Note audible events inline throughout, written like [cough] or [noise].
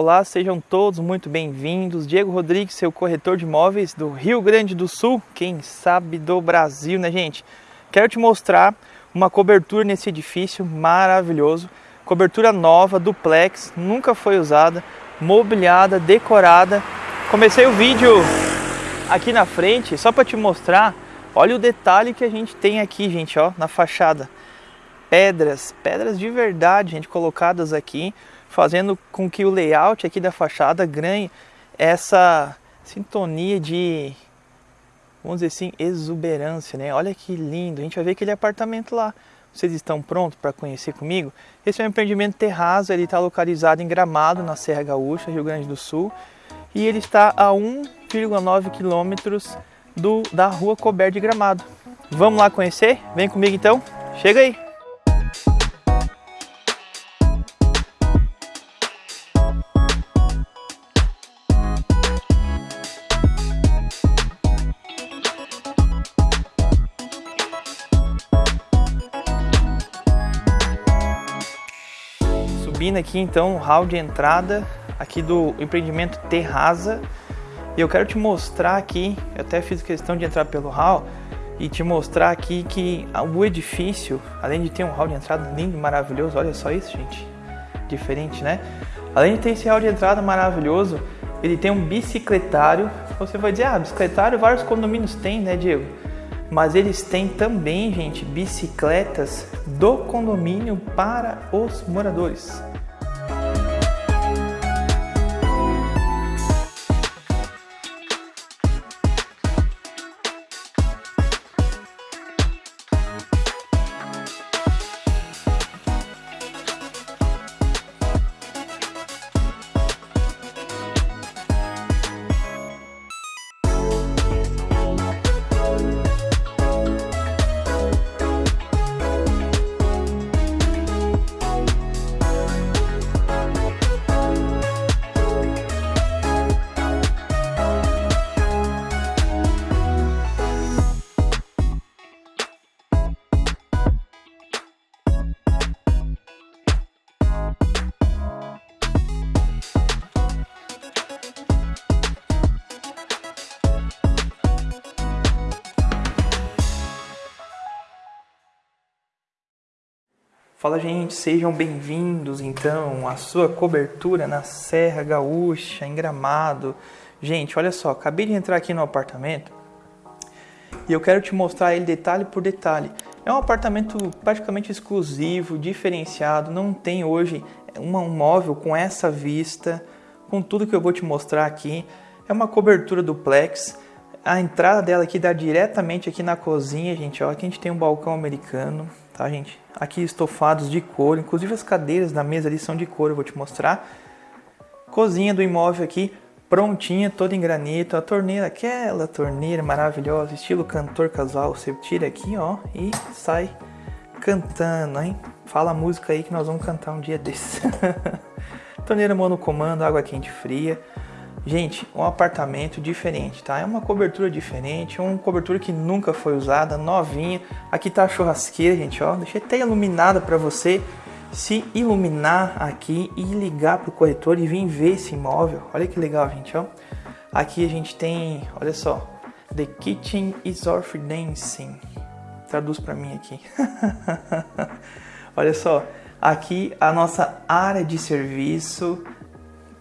Olá, sejam todos muito bem-vindos. Diego Rodrigues, seu corretor de imóveis do Rio Grande do Sul, quem sabe do Brasil, né, gente? Quero te mostrar uma cobertura nesse edifício maravilhoso. Cobertura nova, duplex, nunca foi usada, mobiliada, decorada. Comecei o vídeo aqui na frente só para te mostrar. Olha o detalhe que a gente tem aqui, gente, ó, na fachada. Pedras, pedras de verdade, gente, colocadas aqui fazendo com que o layout aqui da fachada ganhe essa sintonia de, vamos dizer assim, exuberância, né? Olha que lindo, a gente vai ver aquele apartamento lá. Vocês estão prontos para conhecer comigo? Esse é um empreendimento terraço, ele está localizado em Gramado, na Serra Gaúcha, Rio Grande do Sul, e ele está a 1,9 quilômetros da Rua Coberta de Gramado. Vamos lá conhecer? Vem comigo então. Chega aí. Aqui então o hall de entrada aqui do empreendimento Terraza. E eu quero te mostrar aqui, eu até fiz questão de entrar pelo hall e te mostrar aqui que o edifício, além de ter um hall de entrada lindo, maravilhoso, olha só isso, gente. Diferente, né? Além de ter esse hall de entrada maravilhoso, ele tem um bicicletário. Você vai dizer, ah, bicicletário vários condomínios têm, né, Diego? mas eles têm também, gente, bicicletas do condomínio para os moradores. Fala gente, sejam bem-vindos então à sua cobertura na Serra Gaúcha, em Gramado. Gente, olha só, acabei de entrar aqui no apartamento e eu quero te mostrar ele detalhe por detalhe. É um apartamento praticamente exclusivo, diferenciado, não tem hoje um móvel com essa vista, com tudo que eu vou te mostrar aqui. É uma cobertura duplex. A entrada dela aqui dá diretamente aqui na cozinha, gente. Ó, aqui a gente tem um balcão americano, tá, gente? Aqui estofados de couro, inclusive as cadeiras da mesa ali são de couro, eu vou te mostrar. Cozinha do imóvel aqui, prontinha, toda em granito. A torneira, aquela torneira maravilhosa, estilo cantor casual. Você tira aqui, ó, e sai cantando, hein? Fala a música aí que nós vamos cantar um dia desse. [laughs] torneira monocomando, água quente fria. Gente, um apartamento diferente, tá? É uma cobertura diferente, uma cobertura que nunca foi usada, novinha. Aqui tá a churrasqueira, gente, ó. Deixei até iluminada para você se iluminar aqui e ligar pro corretor e vir ver esse imóvel. Olha que legal, gente, ó. Aqui a gente tem, olha só, The Kitchen is Orphan Dancing. Traduz para mim aqui. [laughs] olha só, aqui a nossa área de serviço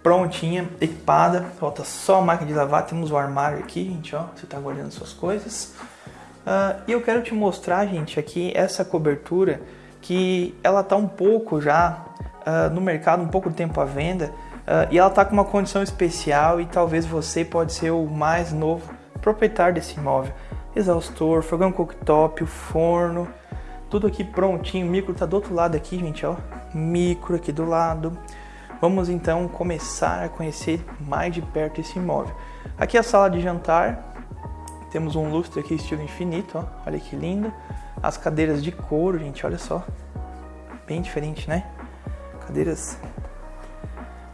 prontinha, equipada. Falta só a máquina de lavar. Temos o armário aqui, gente, ó. Você está guardando suas coisas. Uh, e eu quero te mostrar, gente, aqui essa cobertura que ela tá um pouco já uh, no mercado, um pouco de tempo à venda. Uh, e ela tá com uma condição especial e talvez você pode ser o mais novo proprietário desse imóvel. Exaustor, fogão cooktop, o forno, tudo aqui prontinho. O micro tá do outro lado aqui, gente, ó. Micro aqui do lado. Vamos então começar a conhecer mais de perto esse imóvel. Aqui é a sala de jantar, temos um lustre aqui estilo infinito, ó. olha que lindo. As cadeiras de couro, gente, olha só, bem diferente, né? Cadeiras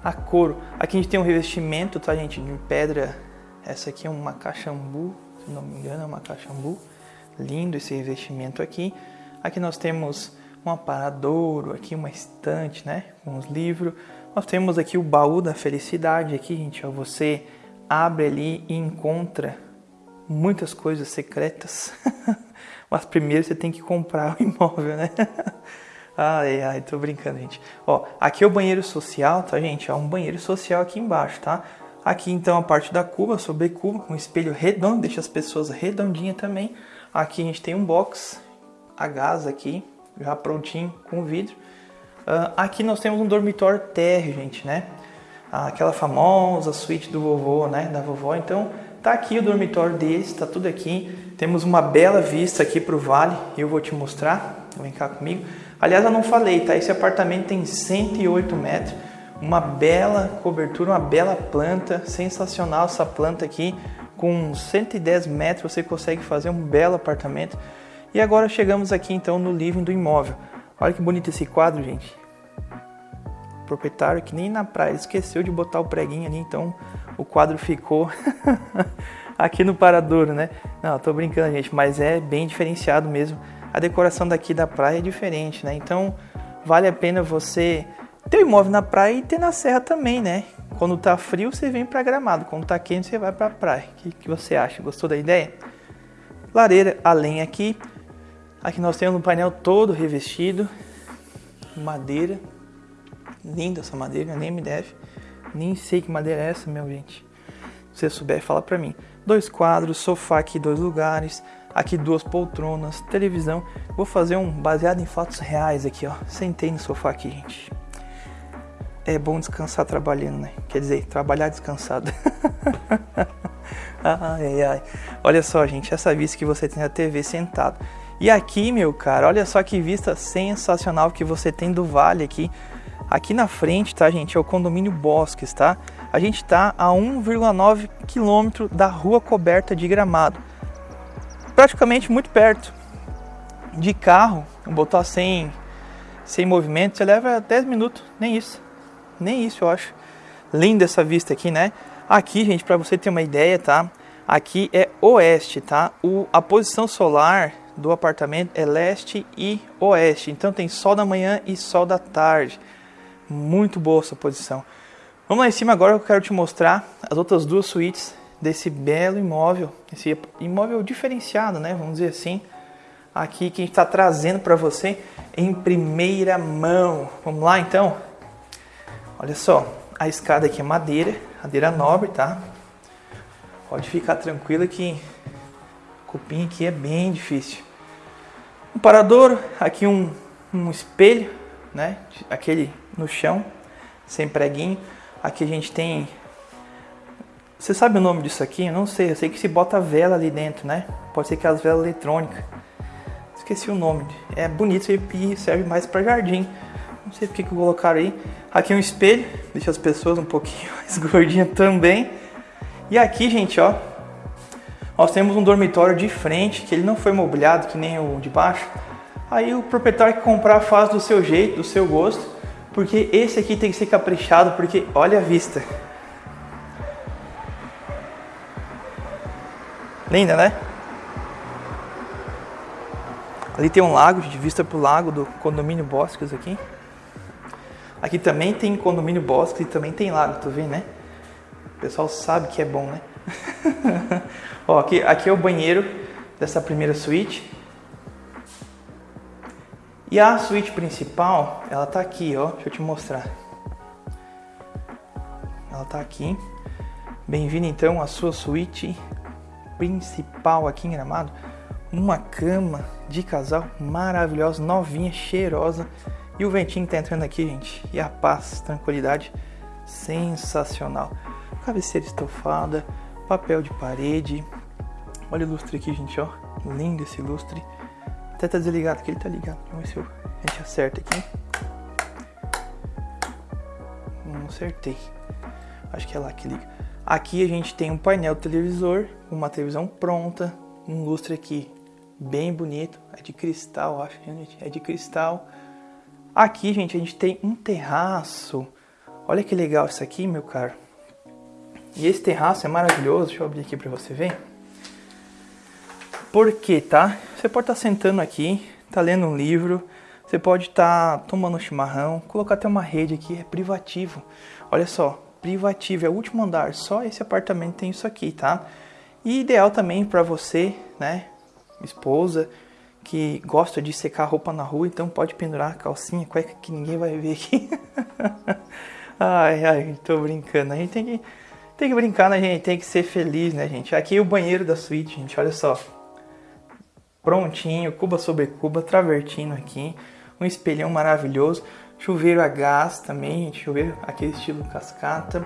a couro. Aqui a gente tem um revestimento, tá, gente, de pedra. Essa aqui é uma caxambu, se não me engano, é uma caxambu. Lindo esse revestimento aqui. Aqui nós temos um aparadouro, aqui uma estante, né, com os livros Nós temos aqui o baú da felicidade aqui, gente, ó, você abre ali e encontra muitas coisas secretas. [laughs] Mas primeiro você tem que comprar o imóvel, né? [laughs] ai, ai, tô brincando, gente. Ó, aqui é o banheiro social, tá, gente? É um banheiro social aqui embaixo, tá? Aqui então a parte da cuba, sobre cuba, com espelho redondo, deixa as pessoas redondinhas também. Aqui a gente tem um box a gás aqui, já prontinho com vidro. Uh, aqui nós temos um dormitório térreo, gente, né? Aquela famosa suíte do vovô, né? Da vovó. Então, Tá aqui o dormitório deles, tá tudo aqui. Temos uma bela vista aqui para o vale, eu vou te mostrar. Vem cá comigo. Aliás, eu não falei, tá? Esse apartamento tem 108 metros, uma bela cobertura, uma bela planta, sensacional essa planta aqui. Com 110 metros você consegue fazer um belo apartamento. E agora chegamos aqui então no living do imóvel. Olha que bonito esse quadro, gente. O proprietário que nem na praia esqueceu de botar o preguinho ali, então o quadro ficou [laughs] aqui no Paradouro, né? Não, tô brincando, gente, mas é bem diferenciado mesmo. A decoração daqui da praia é diferente, né? Então, vale a pena você ter imóvel na praia e ter na serra também, né? Quando tá frio, você vem para Gramado. Quando tá quente, você vai para praia. O que, que você acha? Gostou da ideia? Lareira a lenha aqui. Aqui nós temos um painel todo revestido. Madeira. Linda essa madeira, nem me deve. Nem sei que madeira é essa, meu gente. Se você souber, fala pra mim. Dois quadros, sofá aqui, dois lugares. Aqui duas poltronas, televisão. Vou fazer um baseado em fatos reais aqui, ó. Sentei no sofá aqui, gente. É bom descansar trabalhando, né? Quer dizer, trabalhar descansado. [laughs] ai, ai. Olha só, gente, essa vista que você tem na TV sentado. E aqui, meu cara, olha só que vista sensacional que você tem do vale aqui. Aqui na frente, tá, gente, é o condomínio Bosques, tá? A gente está a 1,9 quilômetro da rua coberta de Gramado. Praticamente muito perto. De carro, botar sem, sem movimento, você leva 10 minutos, nem isso. Nem isso, eu acho. Linda essa vista aqui, né? Aqui, gente, para você ter uma ideia, tá? Aqui é oeste, tá? O, a posição solar do apartamento é leste e oeste. Então tem sol da manhã e sol da tarde. Muito boa essa posição. Vamos lá em cima agora, eu quero te mostrar as outras duas suítes desse belo imóvel, esse imóvel diferenciado, né? Vamos dizer assim. Aqui que a gente está trazendo para você em primeira mão. Vamos lá então? Olha só, a escada aqui é madeira, madeira nobre, tá? Pode ficar tranquilo que cupim aqui é bem difícil. Um parador, aqui um, um espelho, né? Aquele no chão, sem preguinho. Aqui a gente tem. Você sabe o nome disso aqui? Eu não sei. Eu sei que se bota vela ali dentro, né? Pode ser que as velas eletrônicas. Esqueci o nome. É bonito e serve mais para jardim. Não sei porque que colocaram aí. Aqui é um espelho, deixa as pessoas um pouquinho [laughs] mais gordinhas também. E aqui, gente, ó, nós temos um dormitório de frente que ele não foi mobiliado que nem o de baixo. Aí o proprietário que comprar faz do seu jeito, do seu gosto. Porque esse aqui tem que ser caprichado, porque olha a vista. Linda, né? Ali tem um lago, de vista pro lago do condomínio Bosques aqui. Aqui também tem condomínio Bosques e também tem lago, tu vê, né? O pessoal sabe que é bom, né? [laughs] Ó, aqui, aqui é o banheiro dessa primeira suíte. E a suíte principal, ela tá aqui, ó. Deixa eu te mostrar. Ela tá aqui. Bem-vindo então à sua suíte principal aqui em Gramado. Uma cama de casal maravilhosa, novinha, cheirosa. E o ventinho tá entrando aqui, gente. E a paz, tranquilidade sensacional. Cabeceira estofada, papel de parede. Olha o lustre aqui, gente, ó. Lindo esse lustre. Até tá desligado aqui, ele tá ligado. Vamos ver se eu, a gente acerta aqui. Não acertei. Acho que é lá que liga. Aqui a gente tem um painel televisor, uma televisão pronta, um lustre aqui bem bonito, é de cristal, acho, gente, é de cristal. Aqui, gente, a gente tem um terraço. Olha que legal isso aqui, meu caro. E esse terraço é maravilhoso, deixa eu abrir aqui para você ver. Por quê, tá? Você pode estar sentando aqui, tá lendo um livro, Você pode estar tá tomando um chimarrão, colocar até uma rede aqui, é privativo. Olha só, privativo, é o último andar, só esse apartamento tem isso aqui, tá? E ideal também para você, né, esposa, que gosta de secar roupa na rua, então pode pendurar a calcinha, cueca que ninguém vai ver aqui. [laughs] ai, ai, tô brincando. A gente tem que, tem que brincar, né, gente? Tem que ser feliz, né, gente? Aqui é o banheiro da suíte, gente, olha só. Prontinho, cuba sobre cuba, travertino aqui, um espelhão maravilhoso, chuveiro a gás também, chuveiro aquele estilo cascata,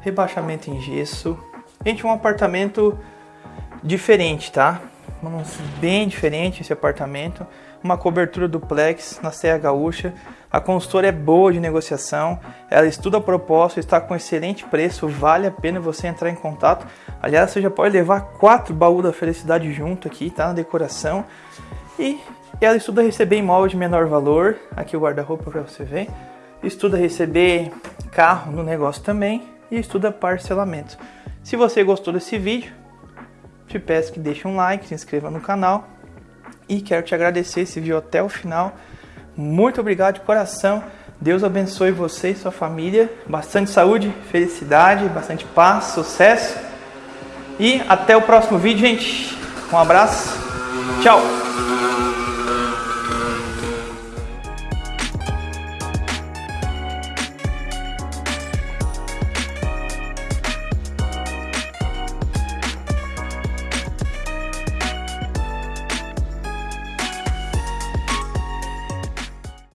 rebaixamento em gesso. Gente, um apartamento diferente, tá? Bem diferente esse apartamento, uma cobertura duplex na Serra Gaúcha. A consultora é boa de negociação, ela estuda a proposta, está com excelente preço, vale a pena você entrar em contato. Aliás, você já pode levar quatro baús da felicidade junto aqui, tá? Na decoração. E ela estuda receber imóvel de menor valor, aqui o guarda-roupa para você ver. Estuda receber carro no negócio também e estuda parcelamento. Se você gostou desse vídeo, te peço que deixe um like, se inscreva no canal e quero te agradecer esse vídeo até o final. Muito obrigado de coração. Deus abençoe você e sua família. Bastante saúde, felicidade, bastante paz, sucesso. E até o próximo vídeo, gente. Um abraço. Tchau.